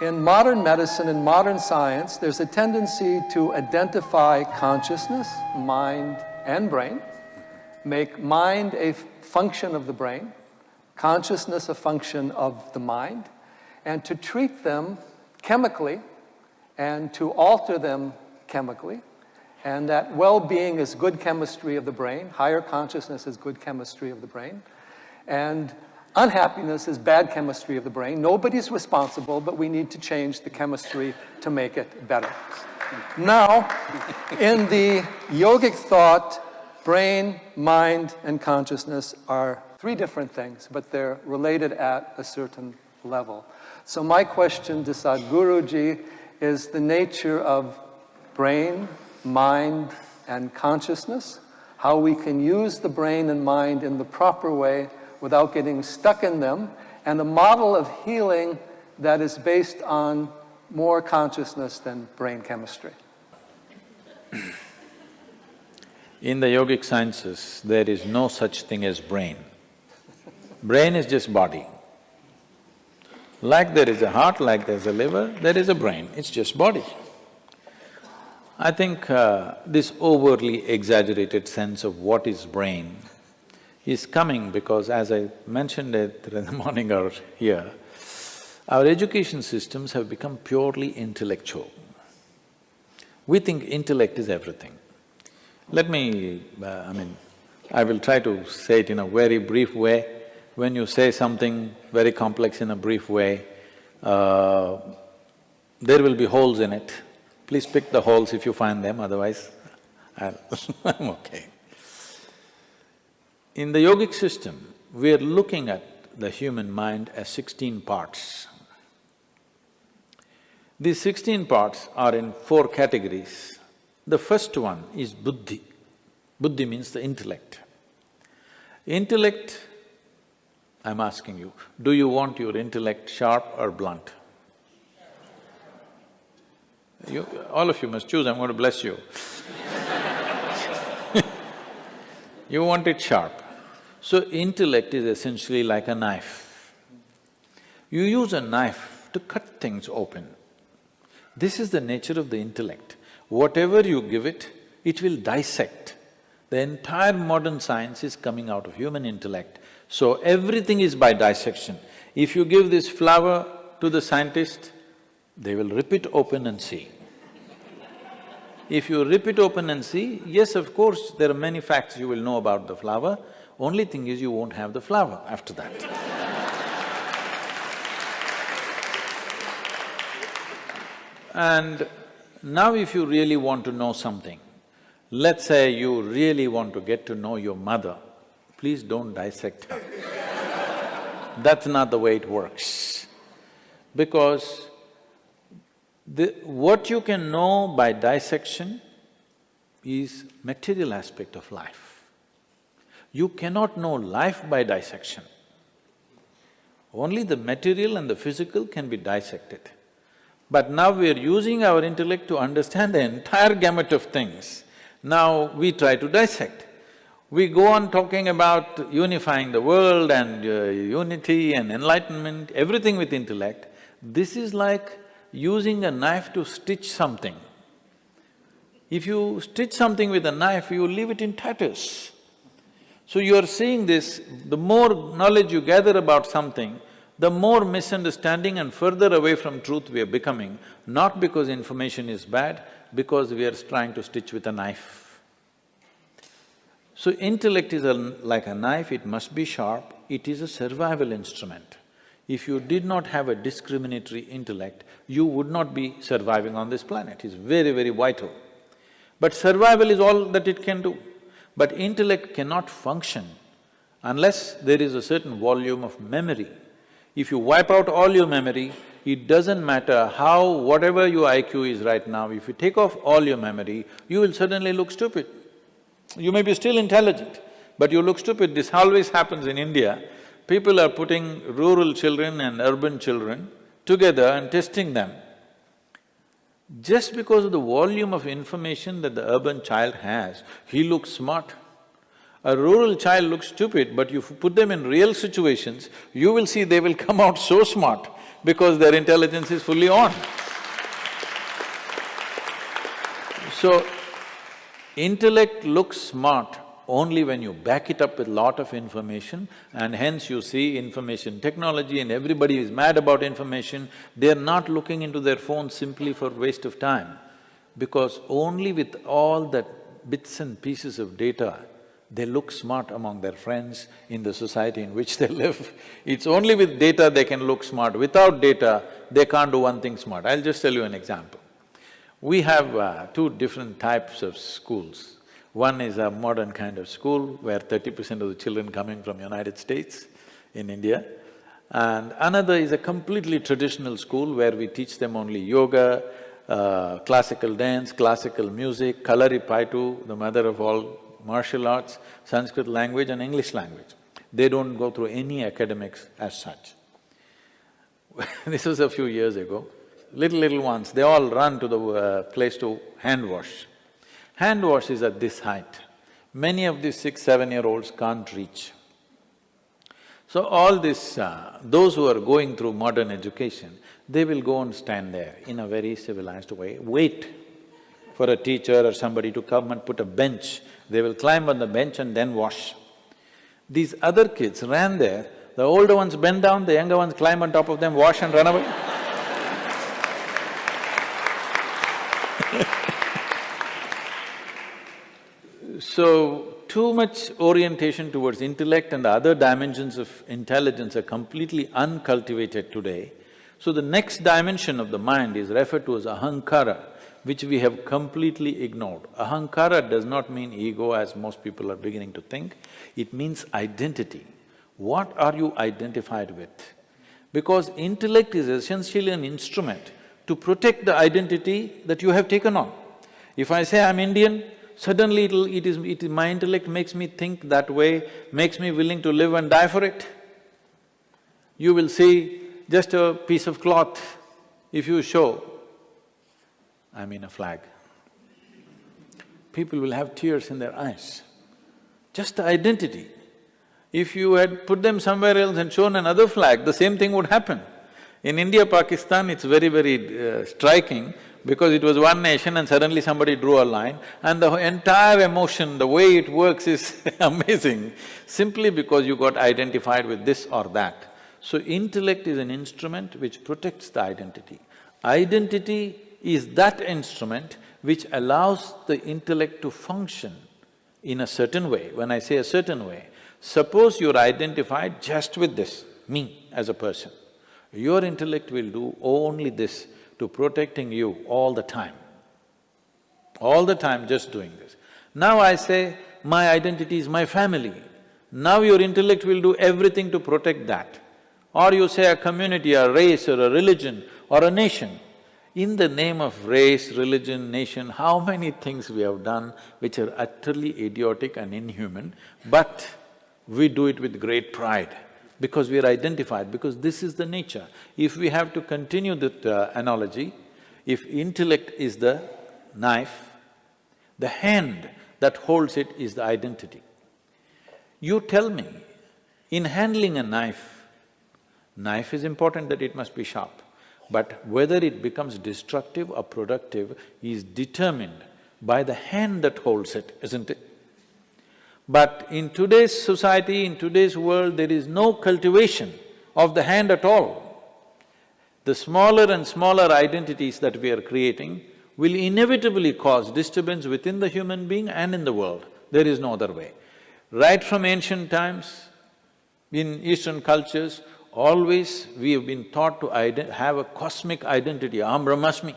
In modern medicine and modern science, there's a tendency to identify consciousness, mind, and brain, make mind a function of the brain, consciousness a function of the mind, and to treat them chemically and to alter them chemically, and that well-being is good chemistry of the brain, higher consciousness is good chemistry of the brain, and unhappiness is bad chemistry of the brain. Nobody's responsible, but we need to change the chemistry to make it better. Now, in the yogic thought, brain, mind, and consciousness are three different things, but they're related at a certain level. So my question to Sadhguruji is the nature of brain, mind, and consciousness, how we can use the brain and mind in the proper way without getting stuck in them, and a model of healing that is based on more consciousness than brain chemistry. In the yogic sciences, there is no such thing as brain. Brain is just body. Like there is a heart, like there's a liver, there is a brain, it's just body. I think uh, this overly exaggerated sense of what is brain is coming because as I mentioned it in the morning hour here, our education systems have become purely intellectual. We think intellect is everything. Let me… Uh, I mean, I will try to say it in a very brief way. When you say something very complex in a brief way, uh, there will be holes in it. Please pick the holes if you find them, otherwise I'm okay. In the yogic system, we are looking at the human mind as sixteen parts. These sixteen parts are in four categories. The first one is buddhi. Buddhi means the intellect. Intellect I'm asking you, do you want your intellect sharp or blunt? You… all of you must choose, I'm going to bless you You want it sharp. So intellect is essentially like a knife. You use a knife to cut things open. This is the nature of the intellect. Whatever you give it, it will dissect. The entire modern science is coming out of human intellect so everything is by dissection. If you give this flower to the scientist, they will rip it open and see. If you rip it open and see, yes, of course, there are many facts you will know about the flower, only thing is you won't have the flower after that And now if you really want to know something, let's say you really want to get to know your mother, please don't dissect her. That's not the way it works. Because the… what you can know by dissection is material aspect of life. You cannot know life by dissection. Only the material and the physical can be dissected. But now we are using our intellect to understand the entire gamut of things. Now we try to dissect. We go on talking about unifying the world and uh, unity and enlightenment, everything with intellect. This is like using a knife to stitch something. If you stitch something with a knife, you leave it in tatters. So you are seeing this, the more knowledge you gather about something, the more misunderstanding and further away from truth we are becoming, not because information is bad, because we are trying to stitch with a knife. So intellect is a, like a knife, it must be sharp, it is a survival instrument. If you did not have a discriminatory intellect, you would not be surviving on this planet, it's very, very vital. But survival is all that it can do. But intellect cannot function unless there is a certain volume of memory. If you wipe out all your memory, it doesn't matter how… whatever your IQ is right now, if you take off all your memory, you will suddenly look stupid. You may be still intelligent, but you look stupid. This always happens in India. People are putting rural children and urban children together and testing them. Just because of the volume of information that the urban child has, he looks smart. A rural child looks stupid, but you put them in real situations, you will see they will come out so smart. because their intelligence is fully on. So, intellect looks smart only when you back it up with lot of information and hence you see information technology and everybody is mad about information, they're not looking into their phones simply for waste of time. Because only with all that bits and pieces of data, they look smart among their friends in the society in which they live. It's only with data they can look smart. Without data, they can't do one thing smart. I'll just tell you an example. We have uh, two different types of schools. One is a modern kind of school where thirty percent of the children coming from United States in India. And another is a completely traditional school where we teach them only yoga, uh, classical dance, classical music, Kalaripayattu, the mother of all martial arts, Sanskrit language and English language. They don't go through any academics as such. this was a few years ago. Little, little ones, they all run to the uh, place to hand wash. Hand wash is at this height. Many of these six, seven-year-olds can't reach. So all this, uh, those who are going through modern education, they will go and stand there in a very civilized way, wait for a teacher or somebody to come and put a bench. They will climb on the bench and then wash. These other kids ran there, the older ones bend down, the younger ones climb on top of them, wash and run away So, too much orientation towards intellect and the other dimensions of intelligence are completely uncultivated today. So the next dimension of the mind is referred to as ahankara, which we have completely ignored. Ahankara does not mean ego as most people are beginning to think, it means identity. What are you identified with? Because intellect is essentially an instrument to protect the identity that you have taken on. If I say I'm Indian, suddenly it'll… it is… it… my intellect makes me think that way, makes me willing to live and die for it. You will see just a piece of cloth, if you show, I mean a flag, people will have tears in their eyes. Just the identity. If you had put them somewhere else and shown another flag, the same thing would happen. In India, Pakistan, it's very, very uh, striking because it was one nation and suddenly somebody drew a line and the entire emotion, the way it works is amazing, simply because you got identified with this or that. So intellect is an instrument which protects the identity. Identity is that instrument which allows the intellect to function in a certain way. When I say a certain way, suppose you're identified just with this, me as a person. Your intellect will do only this to protecting you all the time. All the time just doing this. Now I say, my identity is my family. Now your intellect will do everything to protect that. Or you say a community, a race or a religion or a nation. In the name of race, religion, nation, how many things we have done which are utterly idiotic and inhuman, but we do it with great pride because we are identified, because this is the nature. If we have to continue that uh, analogy, if intellect is the knife, the hand that holds it is the identity. You tell me, in handling a knife, knife is important that it must be sharp, but whether it becomes destructive or productive is determined by the hand that holds it, isn't it? But in today's society, in today's world, there is no cultivation of the hand at all. The smaller and smaller identities that we are creating will inevitably cause disturbance within the human being and in the world. There is no other way. Right from ancient times, in Eastern cultures, always we have been taught to have a cosmic identity, aham brahmasmi.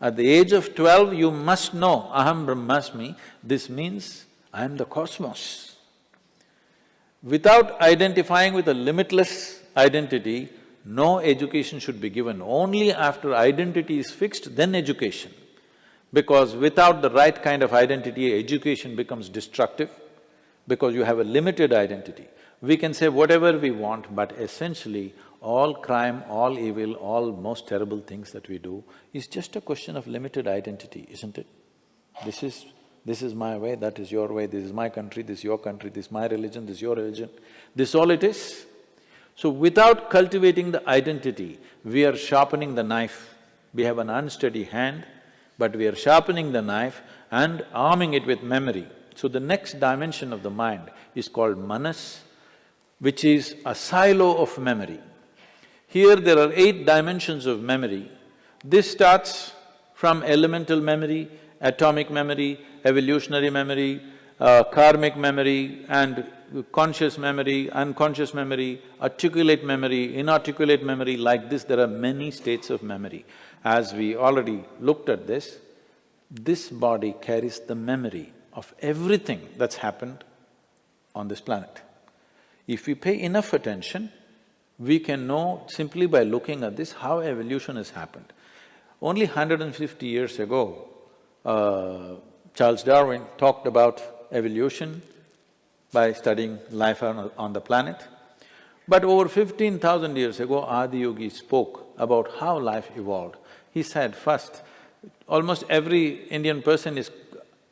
At the age of twelve, you must know aham brahmasmi, this means I am the cosmos. Without identifying with a limitless identity, no education should be given. Only after identity is fixed, then education. Because without the right kind of identity, education becomes destructive because you have a limited identity. We can say whatever we want, but essentially all crime, all evil, all most terrible things that we do is just a question of limited identity, isn't it? This is this is my way, that is your way, this is my country, this is your country, this is my religion, this is your religion. This all it is. So without cultivating the identity, we are sharpening the knife. We have an unsteady hand, but we are sharpening the knife and arming it with memory. So the next dimension of the mind is called manas, which is a silo of memory. Here there are eight dimensions of memory. This starts from elemental memory, atomic memory, evolutionary memory, uh, karmic memory and conscious memory, unconscious memory, articulate memory, inarticulate memory, like this there are many states of memory. As we already looked at this, this body carries the memory of everything that's happened on this planet. If we pay enough attention, we can know simply by looking at this how evolution has happened. Only 150 years ago, uh, Charles Darwin talked about evolution by studying life on, on the planet. But over fifteen thousand years ago, Adiyogi spoke about how life evolved. He said, first, almost every Indian person is…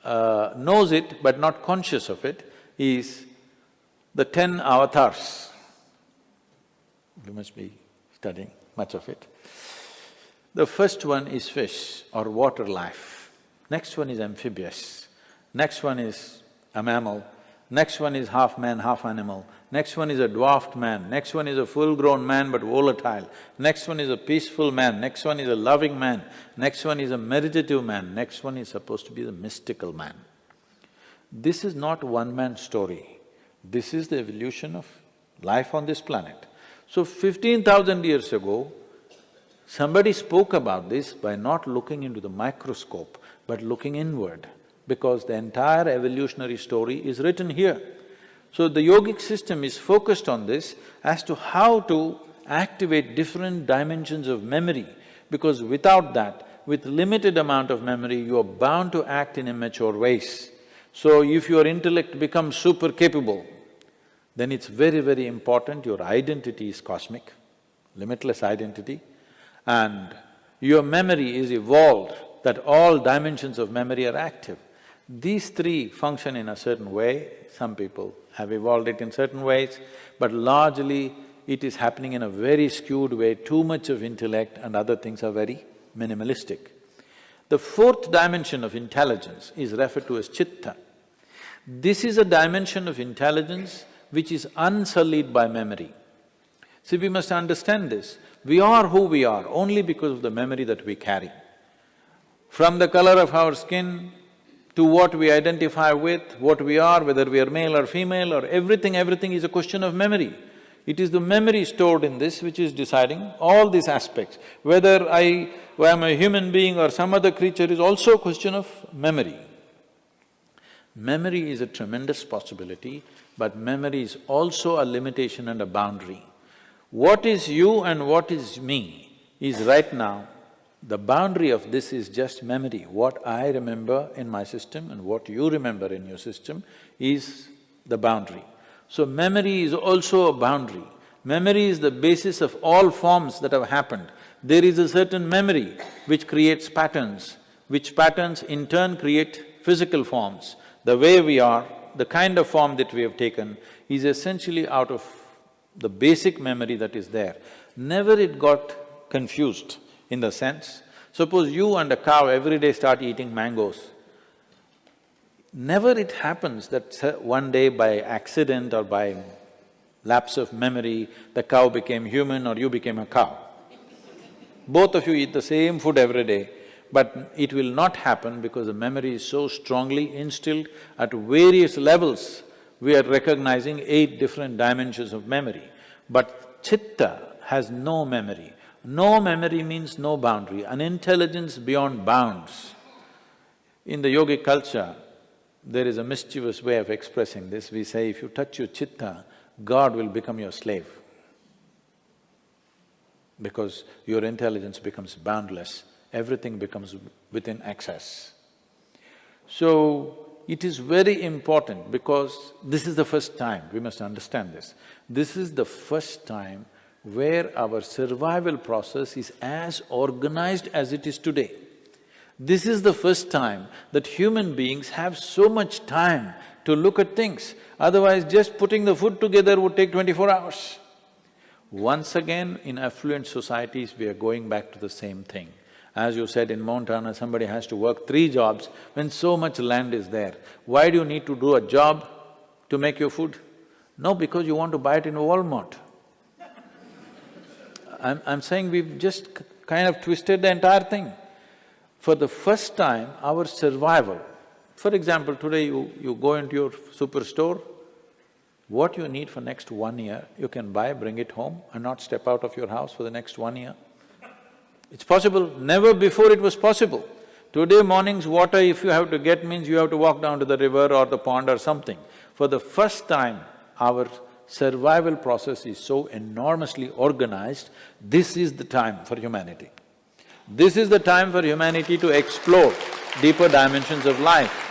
Uh, knows it but not conscious of it, is the ten avatars. You must be studying much of it. The first one is fish or water life, next one is amphibious, next one is a mammal, next one is half man, half animal, next one is a dwarfed man, next one is a full-grown man but volatile, next one is a peaceful man, next one is a loving man, next one is a meditative man, next one is supposed to be the mystical man. This is not one man's story, this is the evolution of life on this planet. So fifteen thousand years ago, somebody spoke about this by not looking into the microscope, but looking inward because the entire evolutionary story is written here. So the yogic system is focused on this as to how to activate different dimensions of memory, because without that, with limited amount of memory, you are bound to act in immature ways. So if your intellect becomes super capable, then it's very, very important your identity is cosmic, limitless identity, and your memory is evolved that all dimensions of memory are active. These three function in a certain way, some people have evolved it in certain ways, but largely it is happening in a very skewed way, too much of intellect and other things are very minimalistic. The fourth dimension of intelligence is referred to as chitta. This is a dimension of intelligence which is unsullied by memory. See, we must understand this. We are who we are only because of the memory that we carry. From the color of our skin, to what we identify with, what we are, whether we are male or female or everything, everything is a question of memory. It is the memory stored in this which is deciding all these aspects. Whether I am a human being or some other creature is also a question of memory. Memory is a tremendous possibility, but memory is also a limitation and a boundary. What is you and what is me is right now the boundary of this is just memory. What I remember in my system and what you remember in your system is the boundary. So memory is also a boundary. Memory is the basis of all forms that have happened. There is a certain memory which creates patterns, which patterns in turn create physical forms. The way we are, the kind of form that we have taken is essentially out of the basic memory that is there. Never it got confused in the sense, suppose you and a cow every day start eating mangoes, never it happens that one day by accident or by lapse of memory, the cow became human or you became a cow. Both of you eat the same food every day, but it will not happen because the memory is so strongly instilled at various levels. We are recognizing eight different dimensions of memory, but chitta has no memory. No memory means no boundary, an intelligence beyond bounds. In the yogic culture, there is a mischievous way of expressing this. We say if you touch your chitta, God will become your slave because your intelligence becomes boundless, everything becomes within access. So, it is very important because this is the first time, we must understand this. This is the first time where our survival process is as organized as it is today. This is the first time that human beings have so much time to look at things, otherwise just putting the food together would take twenty-four hours. Once again, in affluent societies, we are going back to the same thing. As you said, in Montana, somebody has to work three jobs when so much land is there. Why do you need to do a job to make your food? No, because you want to buy it in Walmart. I'm, I'm saying we've just kind of twisted the entire thing. For the first time, our survival, for example, today you, you go into your superstore, what you need for next one year, you can buy, bring it home and not step out of your house for the next one year. It's possible, never before it was possible. Today morning's water, if you have to get means you have to walk down to the river or the pond or something. For the first time, our survival process is so enormously organized, this is the time for humanity. This is the time for humanity to explore deeper dimensions of life.